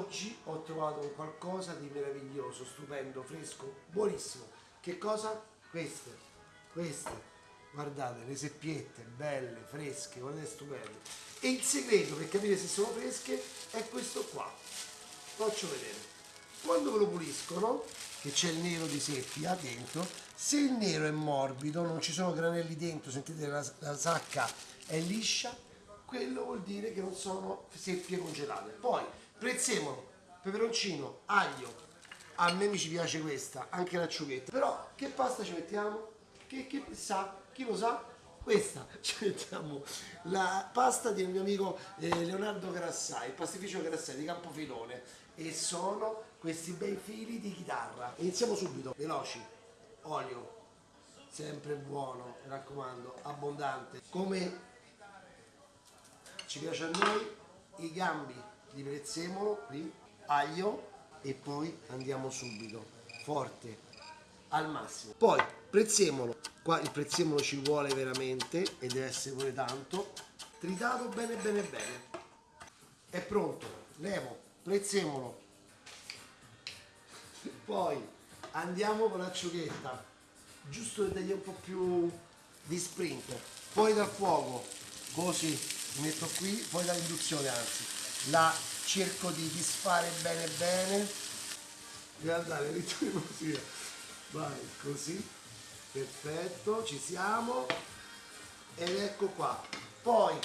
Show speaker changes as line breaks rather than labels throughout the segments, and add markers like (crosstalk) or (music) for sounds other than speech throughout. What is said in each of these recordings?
oggi ho trovato qualcosa di meraviglioso, stupendo, fresco, buonissimo. Che cosa? Queste, queste, guardate, le seppiette, belle, fresche, guardate, stupendo. E il segreto per capire se sono fresche è questo qua. Faccio vedere. Quando ve lo puliscono, che c'è il nero di seppia dentro, se il nero è morbido, non ci sono granelli dentro, sentite la, la sacca è liscia, quello vuol dire che non sono seppie congelate. Poi, prezzemolo, peperoncino, aglio, a me mi ci piace questa, anche l'acciughetta. Però che pasta ci mettiamo? Che, che sa? Chi lo sa? Questa, (laughs) ci mettiamo la pasta del mio amico eh, Leonardo Grassai, il pastificio Grassai di Campofilone e sono questi bei fili di chitarra. Iniziamo subito, veloci, olio, sempre buono, mi raccomando, abbondante. Come ci piace a noi i gambi di prezzemolo qui aglio e poi andiamo subito. Forte. Al massimo. Poi prezzemolo. Qua il prezzemolo ci vuole veramente e deve essere pure tanto. Tritato bene bene bene. È pronto. Levo. Prezzemolo. Poi andiamo con l'acciughetta. Giusto per dargli un po' più di sprint poi dal fuoco. Così metto qui, poi dall'induzione anzi, la cerco di disfare bene bene, guardate, mettiamo così, vai, così, perfetto, ci siamo, ed ecco qua, poi,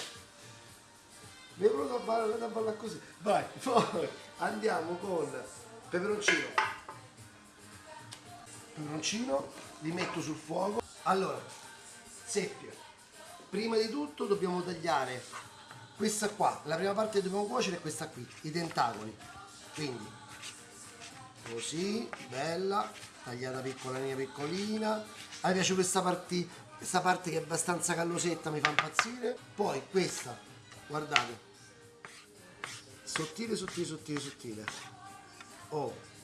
mi venuto a ballare, a ballare così, vai, (laughs) poi andiamo con peperoncino, peperoncino, li metto sul fuoco, allora, seppie, prima di tutto dobbiamo tagliare questa qua la prima parte che dobbiamo cuocere è questa qui i tentacoli. Quindi così bella tagliata piccolina piccolina. A me piace questa parte, questa parte che è abbastanza callosetta mi fa impazzire. Poi questa guardate sottile sottile sottile sottile. Oh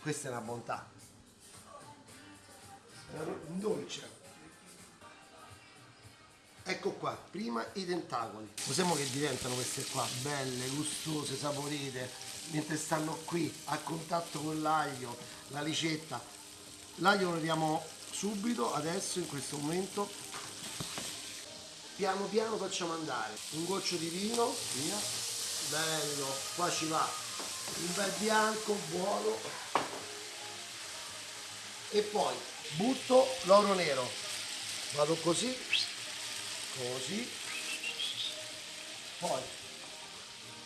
questa è una bontà. È un dolce Ecco qua, prima i tentacoli. Possiamo che diventano queste qua, belle, gustose, saporite, mentre stanno qui a contatto con l'aglio, la ricetta. L'aglio lo leviamo subito, adesso, in questo momento. Piano piano facciamo andare un goccio di vino, via, bello, qua ci va un bel bianco, buono. E poi butto l'oro nero, vado così così. Poi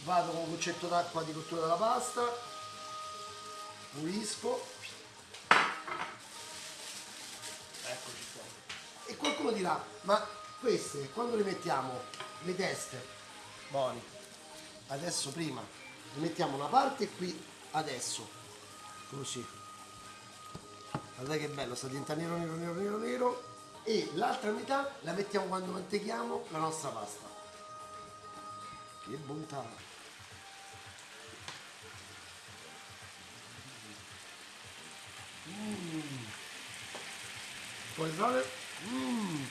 vado con un goccetto d'acqua di cottura della pasta pulisco. Eccoci qua. E qualcuno dirà ma queste quando le mettiamo? Le teste? Buoni adesso prima le mettiamo una parte qui adesso. Così. Guardate che bello sta diventando nero nero nero nero nero e l'altra metà la mettiamo quando mantechiamo la nostra pasta. Che bontà! Mm. Puoi fare? Mm.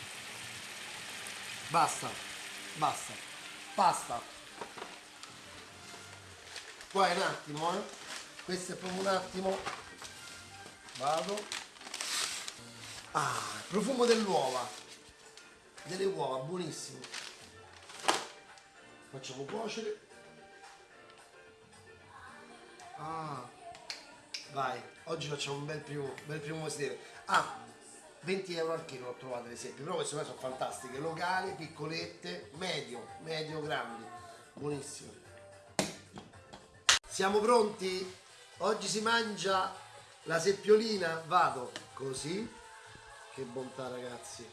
Basta, basta, basta. Qua è un attimo, eh? Questo è proprio un attimo. Vado. Ah, profumo dell'uova. Delle uova, buonissimo. Facciamo cuocere. Ah, vai. Oggi facciamo un bel primo, bel primo mestiere. Ah, 20 euro al chilo ho trovato le seppie, però queste qua sono fantastiche, locali, piccolette, medio, medio grandi, buonissimo. Siamo pronti? Oggi si mangia la seppiolina, vado così, che bontà ragazzi.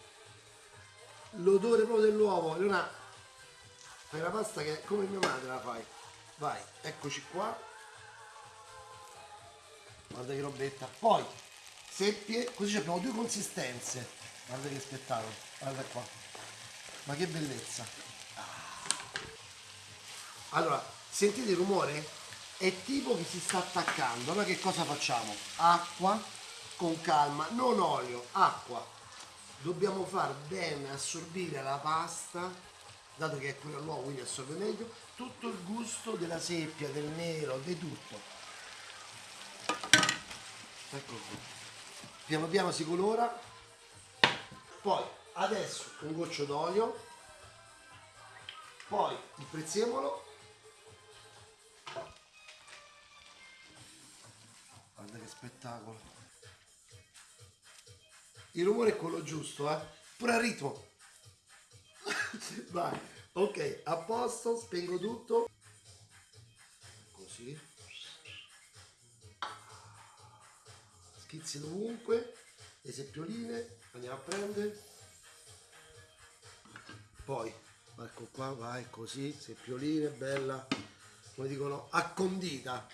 L'odore proprio dell'uovo. Leona, fai la pasta che è come mia madre la fai. Vai, eccoci qua. Guarda che robetta. Poi, seppie, così abbiamo due consistenze. Guarda che spettacolo. Guarda qua. Ma che bellezza. Allora, sentite il rumore? È tipo che si sta attaccando. Allora che cosa facciamo? Acqua con calma, non olio, acqua. Dobbiamo far bene assorbire la pasta dato che è pure all'uovo quindi assorbe meglio, tutto il gusto della seppia, del nero, di tutto. Ecco qui. Piano piano si colora. Poi adesso un goccio d'olio. Poi il prezzemolo. Guarda che spettacolo. Il rumore è quello giusto, eh? Pure a ritmo. (laughs) Vai. Ok, a posto, spengo tutto. Così. Schizzi dovunque. Le seppioline, andiamo a prendere. Poi, ecco qua, vai così, seppioline, bella, come dicono, accondita.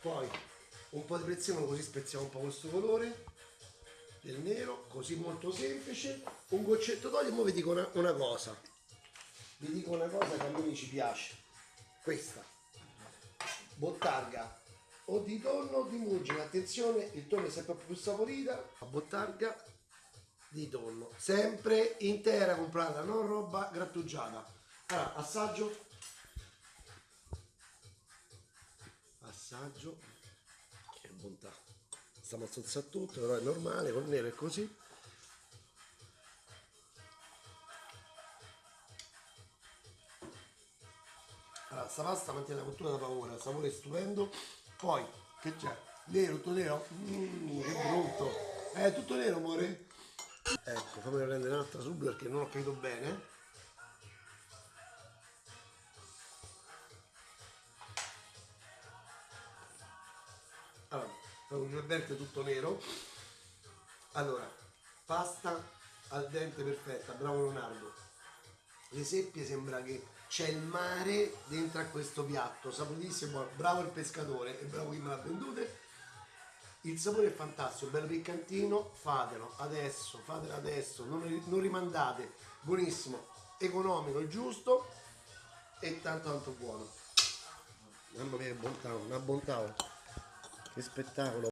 Poi un po' di prezzemolo così spezziamo un po' questo colore del nero, così molto semplice. Un goccetto d'olio e ora vi dico una, una cosa. Vi dico una cosa che a noi ci piace. Questa. Bottarga o di tonno o di muggine. Attenzione, il tonno è sempre più saporita. La bottarga di tonno. Sempre intera comprata, non roba grattugiata. Allora, assaggio. Assaggio. Che bontà. Stiamo a sozzare tutto, però è normale, col nero è così. Allora, sta pasta mantiene la cottura da paura, il sapore è stupendo. Poi, che c'è? Nero, tutto nero? Mmm, che brutto. È tutto nero, amore? Ecco, fammi prendere un'altra subito perché non ho capito bene. Un verde tutto nero. Allora, pasta al dente perfetta, bravo Leonardo. Le seppie sembra che c'è il mare dentro a questo piatto, saporitissimo, bravo il pescatore e bravo chi me l'ha vendute. Il sapore è fantastico, bello piccantino, fatelo adesso, fatelo adesso, non, non rimandate, buonissimo, economico, giusto e tanto tanto buono. Mamma mia che bontà, una bontà, che spettacolo.